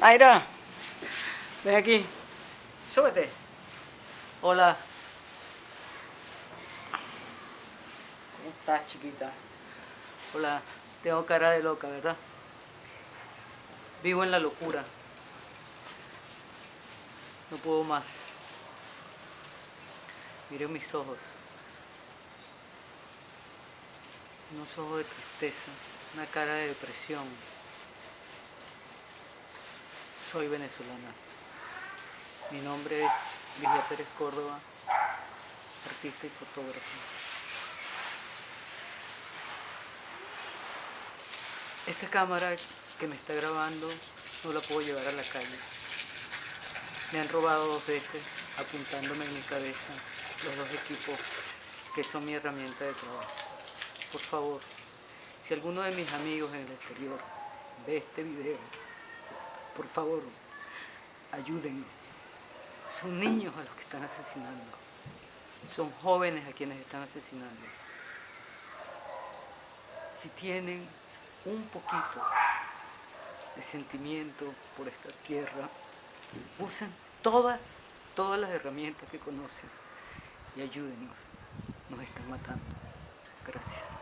Mayra, ven aquí. Súbete. Hola. ¿Cómo estás, chiquita? Hola. Tengo cara de loca, ¿verdad? Vivo en la locura. No puedo más. Miren mis ojos. Unos ojos de tristeza, una cara de depresión. Soy venezolana. Mi nombre es Ligia Pérez Córdoba, artista y fotógrafo. Esta cámara que me está grabando no la puedo llevar a la calle. Me han robado dos veces apuntándome en mi cabeza los dos equipos que son mi herramienta de trabajo. Por favor, si alguno de mis amigos en el exterior ve este video, por favor, ayúdenme. Son niños a los que están asesinando. Son jóvenes a quienes están asesinando. Si tienen un poquito de sentimiento por esta tierra, usen todas, todas las herramientas que conocen y ayúdenos. Nos están matando. Gracias.